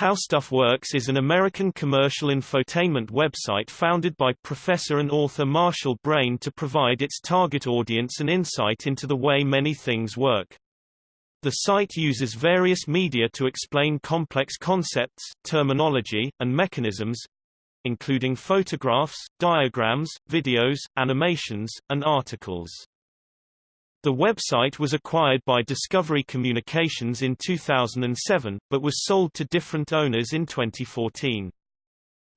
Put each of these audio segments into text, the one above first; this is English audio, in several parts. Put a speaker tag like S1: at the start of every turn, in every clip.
S1: How Stuff Works is an American commercial infotainment website founded by professor and author Marshall Brain to provide its target audience an insight into the way many things work. The site uses various media to explain complex concepts, terminology, and mechanisms, including photographs, diagrams, videos, animations, and articles. The website was acquired by Discovery Communications in 2007, but was sold to different owners in 2014.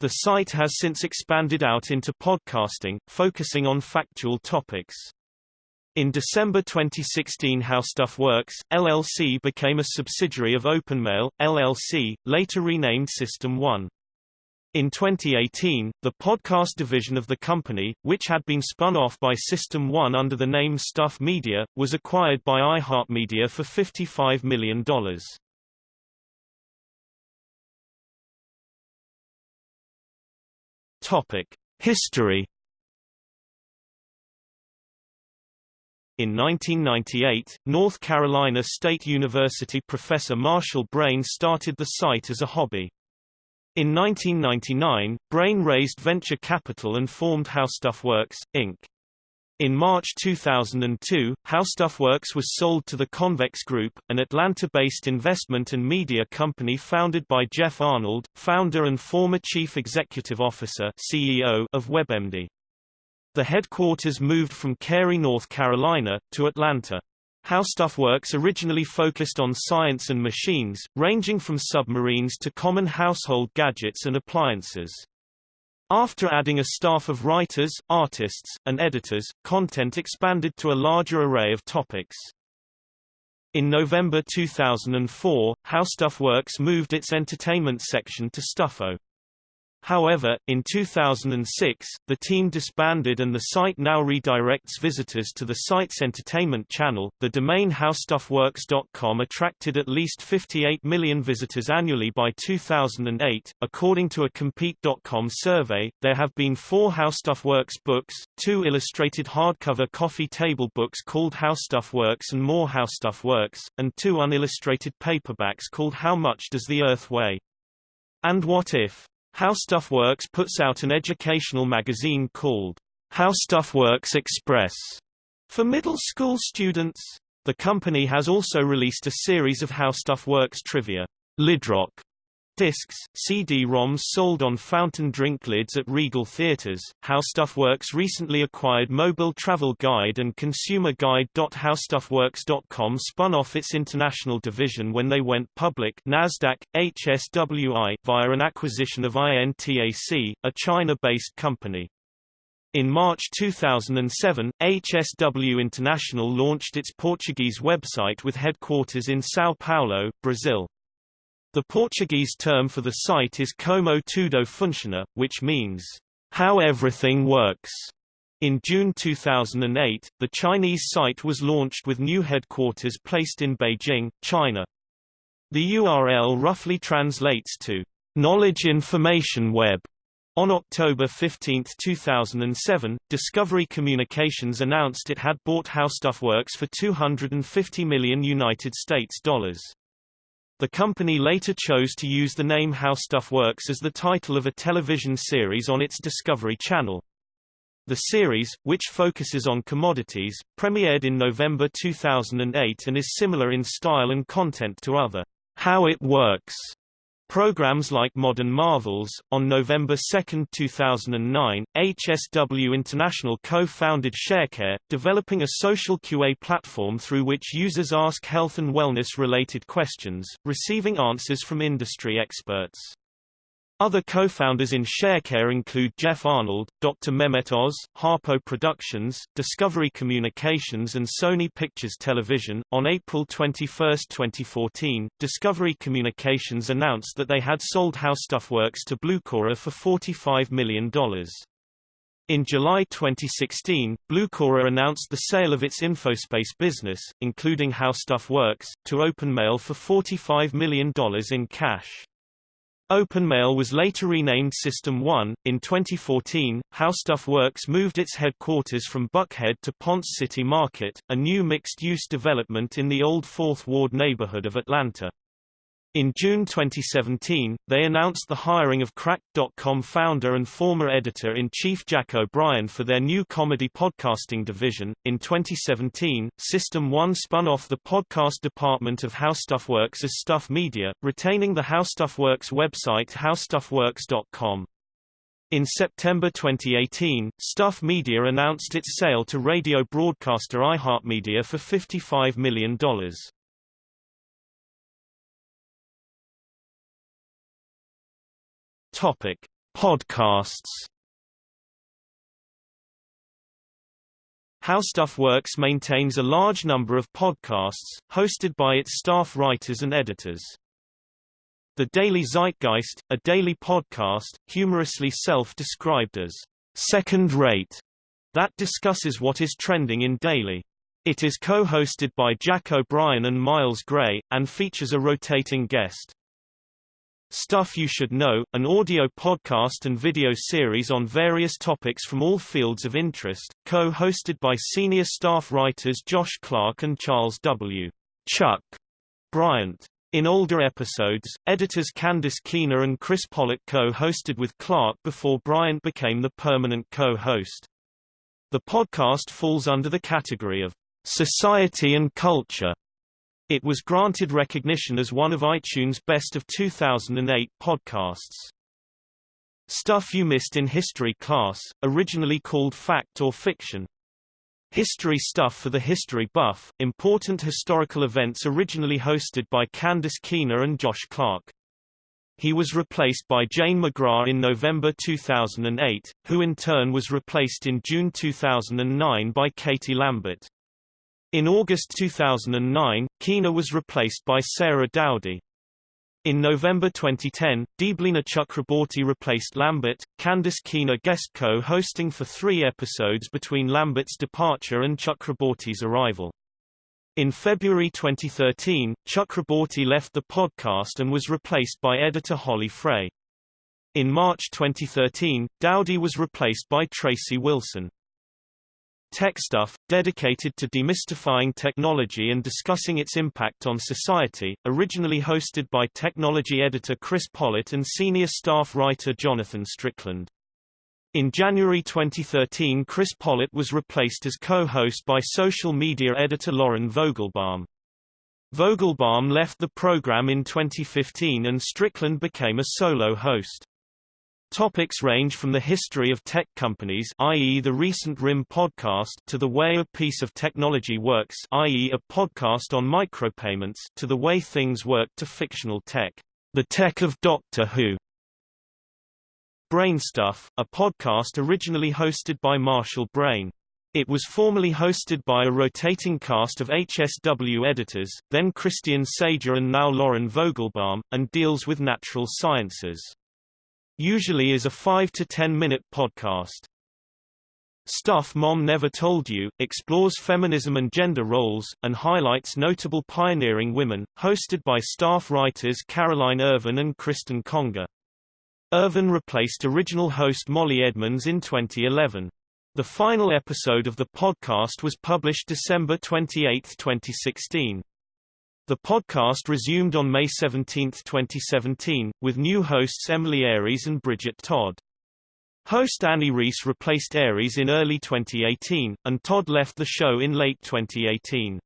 S1: The site has since expanded out into podcasting, focusing on factual topics. In December 2016 How Stuff Works, LLC became a subsidiary of OpenMail, LLC, later renamed System 1. In 2018, the podcast division of the company, which had been spun off by System 1 under the name Stuff Media, was acquired by iHeartMedia for $55 million. Topic: History In 1998, North Carolina State University professor Marshall Brain started the site as a hobby. In 1999, Brain raised venture capital and formed How Stuff Works, Inc. In March 2002, How Stuff Works was sold to the Convex Group, an Atlanta-based investment and media company founded by Jeff Arnold, founder and former chief executive officer CEO of WebMD. The headquarters moved from Cary, North Carolina, to Atlanta. How Stuff Works originally focused on science and machines, ranging from submarines to common household gadgets and appliances. After adding a staff of writers, artists, and editors, content expanded to a larger array of topics. In November 2004, How Stuff Works moved its entertainment section to Stuffo. However, in 2006, the team disbanded and the site now redirects visitors to the site's entertainment channel. The domain howstuffworks.com attracted at least 58 million visitors annually by 2008. According to a Compete.com survey, there have been four How Stuff Works books, two illustrated hardcover coffee table books called How Stuff Works and More How Stuff Works, and two unillustrated paperbacks called How Much Does the Earth Weigh? And What If? How Stuff Works puts out an educational magazine called How Stuff Works Express for middle school students. The company has also released a series of How Stuff Works trivia, Lidrock, Discs, CD-ROMs sold on fountain drink lids at Regal Theaters. How Stuff recently acquired Mobil Travel Guide and Consumer Guide. HowStuffWorks.com spun off its international division when they went public Nasdaq, HSWI, via an acquisition of INTAC, a China-based company. In March 2007, HSW International launched its Portuguese website with headquarters in São Paulo, Brazil. The Portuguese term for the site is Como Tudo Funciona, which means, how everything works. In June 2008, the Chinese site was launched with new headquarters placed in Beijing, China. The URL roughly translates to Knowledge Information Web. On October 15, 2007, Discovery Communications announced it had bought HowStuffWorks for 250 million United States dollars. The company later chose to use the name How Stuff Works as the title of a television series on its Discovery Channel. The series, which focuses on commodities, premiered in November 2008 and is similar in style and content to other How It Works Programs like Modern Marvels. On November 2, 2009, HSW International co-founded ShareCare, developing a social QA platform through which users ask health and wellness related questions, receiving answers from industry experts. Other co-founders in ShareCare include Jeff Arnold, Dr. Mehmet Oz, Harpo Productions, Discovery Communications and Sony Pictures Television. On April 21, 2014, Discovery Communications announced that they had sold How Stuff Works to Blucora for $45 million. In July 2016, Blucora announced the sale of its Infospace business, including How Stuff Works, to OpenMail for $45 million in cash. OpenMail was later renamed System 1. In 2014, How Stuff Works moved its headquarters from Buckhead to Ponce City Market, a new mixed-use development in the Old Fourth Ward neighborhood of Atlanta. In June 2017, they announced the hiring of Cracked.com founder and former editor-in-chief Jack O'Brien for their new comedy podcasting division. In 2017, System 1 spun off the podcast department of HowStuffWorks as Stuff Media, retaining the HowStuffWorks website howstuffworks.com. In September 2018, Stuff Media announced its sale to radio broadcaster iHeartMedia for $55 million. Topic: Podcasts. HowStuffWorks maintains a large number of podcasts, hosted by its staff writers and editors. The Daily Zeitgeist, a daily podcast, humorously self-described as second-rate, that discusses what is trending in daily. It is co-hosted by Jack O'Brien and Miles Gray, and features a rotating guest. Stuff You Should Know, an audio podcast and video series on various topics from all fields of interest, co-hosted by senior staff writers Josh Clark and Charles W. Chuck Bryant. In older episodes, editors Candice Keener and Chris Pollock co-hosted with Clark before Bryant became the permanent co-host. The podcast falls under the category of society and culture it was granted recognition as one of iTunes' Best of 2008 podcasts. Stuff You Missed in History Class, originally called Fact or Fiction. History stuff for the history buff, important historical events originally hosted by Candice Keener and Josh Clark. He was replaced by Jane McGrath in November 2008, who in turn was replaced in June 2009 by Katie Lambert. In August 2009, Keener was replaced by Sarah Dowdy. In November 2010, Deblina Chakraborty replaced Lambert, Candice Keener guest co-hosting for three episodes between Lambert's departure and Chakraborty's arrival. In February 2013, Chakraborty left the podcast and was replaced by editor Holly Frey. In March 2013, Dowdy was replaced by Tracy Wilson. Tech Stuff, dedicated to demystifying technology and discussing its impact on society, originally hosted by technology editor Chris Pollette and senior staff writer Jonathan Strickland. In January 2013 Chris Pollette was replaced as co-host by social media editor Lauren Vogelbaum. Vogelbaum left the program in 2015 and Strickland became a solo host. Topics range from the history of tech companies i.e. the recent RIM podcast to the way a piece of technology works i.e. a podcast on micropayments to the way things work to fictional tech. The Tech of Doctor Who. Brainstuff, a podcast originally hosted by Marshall Brain. It was formerly hosted by a rotating cast of HSW editors, then Christian Sager and now Lauren Vogelbaum, and deals with natural sciences. Usually is a 5 to 10 minute podcast. Stuff Mom Never Told You, explores feminism and gender roles, and highlights notable pioneering women, hosted by staff writers Caroline Ervin and Kristen Conger. Ervin replaced original host Molly Edmonds in 2011. The final episode of the podcast was published December 28, 2016. The podcast resumed on May 17, 2017, with new hosts Emily Aries and Bridget Todd. Host Annie Reese replaced Aries in early 2018, and Todd left the show in late 2018.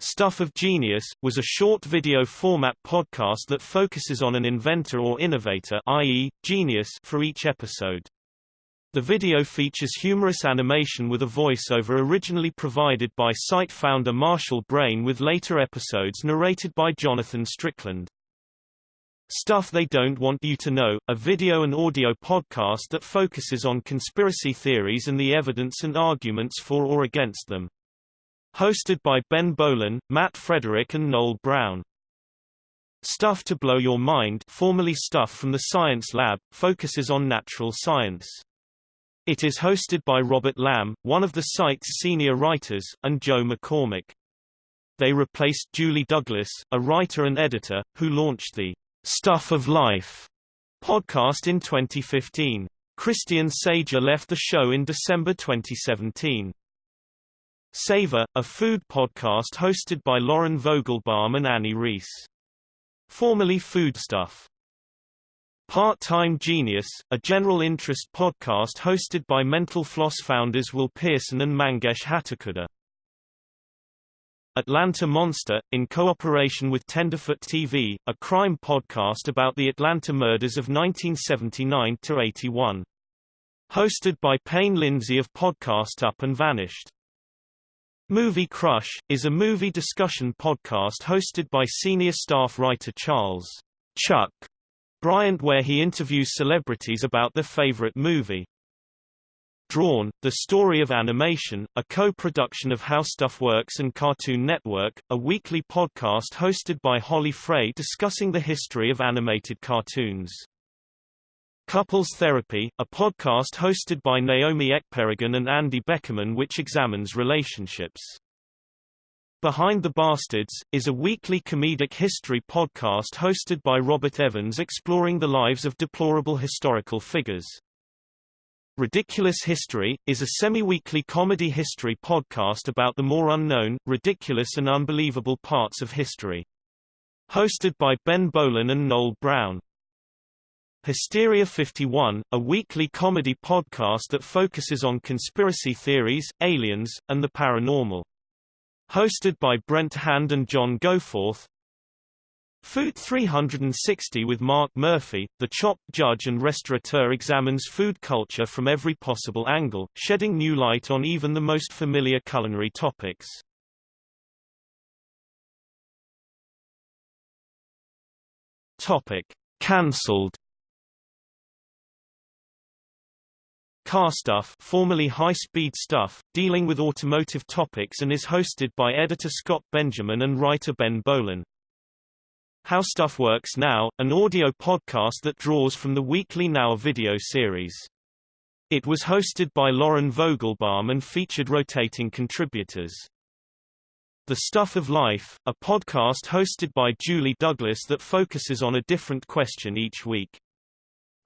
S1: Stuff of Genius, was a short video format podcast that focuses on an inventor or innovator i.e., genius for each episode. The video features humorous animation with a voiceover originally provided by site founder Marshall Brain with later episodes narrated by Jonathan Strickland. Stuff They Don't Want You to Know, a video and audio podcast that focuses on conspiracy theories and the evidence and arguments for or against them. Hosted by Ben Bowlin, Matt Frederick and Noel Brown. Stuff to Blow Your Mind formerly Stuff from the Science Lab, focuses on natural science. It is hosted by Robert Lamb, one of the site's senior writers, and Joe McCormick. They replaced Julie Douglas, a writer and editor, who launched the Stuff of Life podcast in 2015. Christian Sager left the show in December 2017. Savor, a food podcast hosted by Lauren Vogelbaum and Annie Reese. formerly Foodstuff. Part-Time Genius, a general interest podcast hosted by Mental Floss founders Will Pearson and Mangesh Hattikudur. Atlanta Monster, in cooperation with Tenderfoot TV, a crime podcast about the Atlanta murders of 1979-81. Hosted by Payne Lindsay of Podcast Up and Vanished. Movie Crush, is a movie discussion podcast hosted by senior staff writer Charles Chuck Bryant where he interviews celebrities about their favorite movie. Drawn, The Story of Animation, a co-production of How Stuff Works and Cartoon Network, a weekly podcast hosted by Holly Frey discussing the history of animated cartoons. Couples Therapy, a podcast hosted by Naomi Ekperigin and Andy Beckerman which examines relationships. Behind the Bastards, is a weekly comedic history podcast hosted by Robert Evans exploring the lives of deplorable historical figures. Ridiculous History, is a semi-weekly comedy history podcast about the more unknown, ridiculous and unbelievable parts of history. Hosted by Ben Bowlin and Noel Brown. Hysteria 51, a weekly comedy podcast that focuses on conspiracy theories, aliens, and the paranormal. Hosted by Brent Hand and John Goforth, Food 360 with Mark Murphy, the chop judge and restaurateur examines food culture from every possible angle, shedding new light on even the most familiar culinary topics. Topic: Cancelled. Car Stuff, formerly High Speed Stuff, dealing with automotive topics and is hosted by editor Scott Benjamin and writer Ben Bowlin. How Stuff Works Now, an audio podcast that draws from the weekly Now video series. It was hosted by Lauren Vogelbaum and featured rotating contributors. The Stuff of Life, a podcast hosted by Julie Douglas that focuses on a different question each week.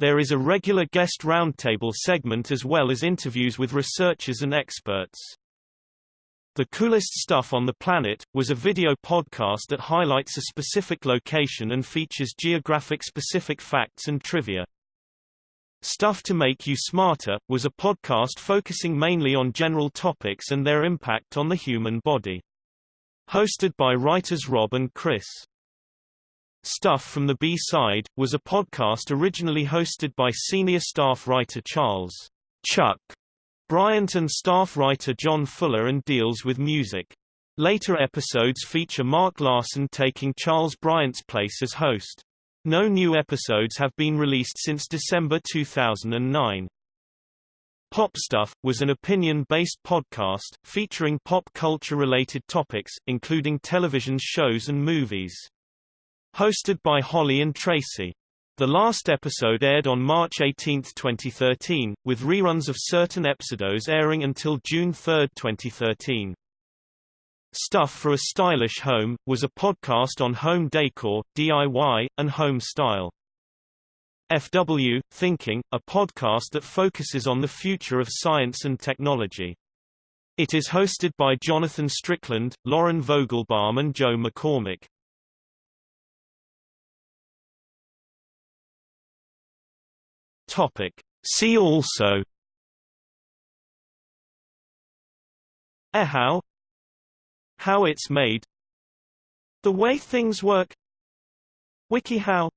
S1: There is a regular guest roundtable segment as well as interviews with researchers and experts. The Coolest Stuff on the Planet, was a video podcast that highlights a specific location and features geographic-specific facts and trivia. Stuff to Make You Smarter, was a podcast focusing mainly on general topics and their impact on the human body. Hosted by writers Rob and Chris. Stuff from the B-Side, was a podcast originally hosted by senior staff writer Charles Chuck Bryant and staff writer John Fuller and deals with music. Later episodes feature Mark Larson taking Charles Bryant's place as host. No new episodes have been released since December 2009. Pop Stuff, was an opinion-based podcast, featuring pop culture-related topics, including television shows and movies. Hosted by Holly and Tracy. The last episode aired on March 18, 2013, with reruns of certain episodes airing until June 3, 2013. Stuff for a Stylish Home, was a podcast on home decor, DIY, and home style. FW, Thinking, a podcast that focuses on the future of science and technology. It is hosted by Jonathan Strickland, Lauren Vogelbaum and Joe McCormick. Topic. See also How How it's made. The way things work. WikiHow